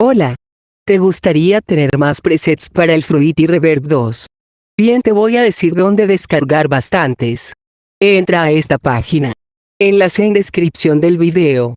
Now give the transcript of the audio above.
Hola. ¿Te gustaría tener más presets para el Fruity Reverb 2? Bien te voy a decir dónde descargar bastantes. Entra a esta página. Enlace en descripción del video.